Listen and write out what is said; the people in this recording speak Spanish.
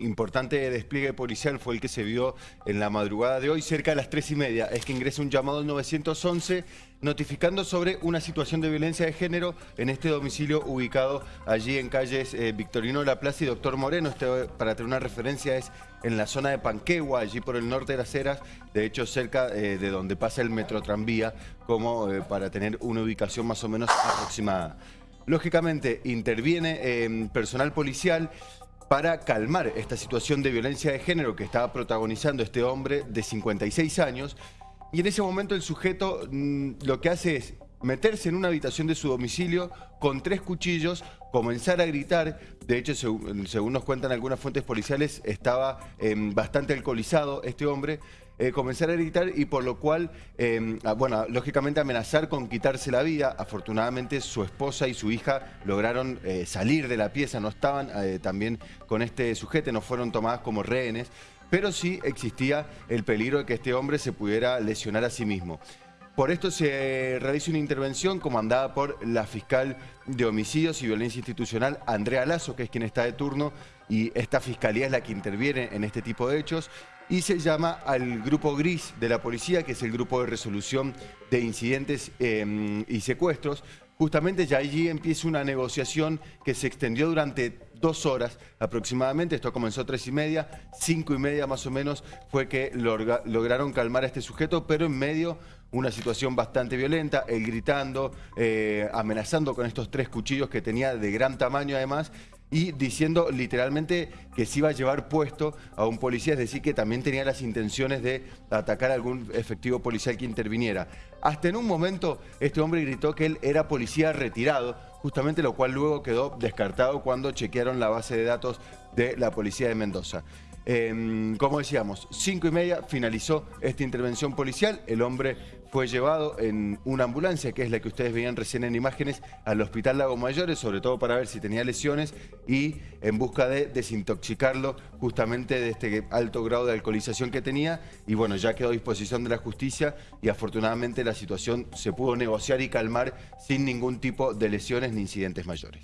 importante despliegue policial fue el que se vio en la madrugada de hoy, cerca de las tres y media. Es que ingresa un llamado al 911 notificando sobre una situación de violencia de género en este domicilio ubicado allí en calles eh, Victorino de la Plaza y Doctor Moreno. Este, para tener una referencia, es en la zona de Panquegua, allí por el norte de las Heras, de hecho cerca eh, de donde pasa el metro tranvía, como eh, para tener una ubicación más o menos aproximada. Lógicamente, interviene personal policial para calmar esta situación de violencia de género que estaba protagonizando este hombre de 56 años. Y en ese momento el sujeto mm, lo que hace es meterse en una habitación de su domicilio con tres cuchillos, comenzar a gritar. De hecho, según, nos cuentan algunas fuentes policiales, estaba em, bastante alcoholizado este hombre. Eh, comenzar a gritar y por lo cual, em, bueno, lógicamente amenazar con quitarse la vida. Afortunadamente su esposa y su hija lograron eh, salir de la pieza, no estaban eh, también con este sujeto, no fueron tomadas como rehenes, pero sí existía el peligro de que este hombre se pudiera lesionar a sí mismo. Por esto se realiza una intervención comandada por la fiscal de homicidios y violencia institucional, Andrea Lazo, que es quien está de turno, y esta fiscalía es la que interviene en este tipo de hechos y se llama al grupo gris de la policía, que es el grupo de resolución de incidentes em, y secuestros. Justamente ya allí empieza una negociación que se extendió durante dos horas aproximadamente, esto comenzó a tres y media, cinco y media más o menos fue que lograron calmar a este sujeto, pero en medio una situación bastante violenta, él gritando, eh, amenazando con estos tres cuchillos que tenía de gran tamaño además, y diciendo literalmente que se iba a llevar puesto a un policía, es decir, que también tenía las intenciones de atacar a algún efectivo policial que interviniera. Hasta en un momento este hombre gritó que él era policía retirado, justamente lo cual luego quedó descartado cuando chequearon la base de datos de la policía de Mendoza. Em, como decíamos, cinco y media finalizó esta intervención policial. El hombre fue llevado en una ambulancia, que es la que ustedes veían recién en imágenes, al Hospital Lago Mayores, sobre todo para ver si tenía lesiones y en busca de desintoxicarlo justamente de este alto grado de alcoholización que tenía. Y bueno, ya quedó a disposición de la justicia y afortunadamente la situación se pudo negociar y calmar sin ningún tipo de lesiones ni incidentes mayores.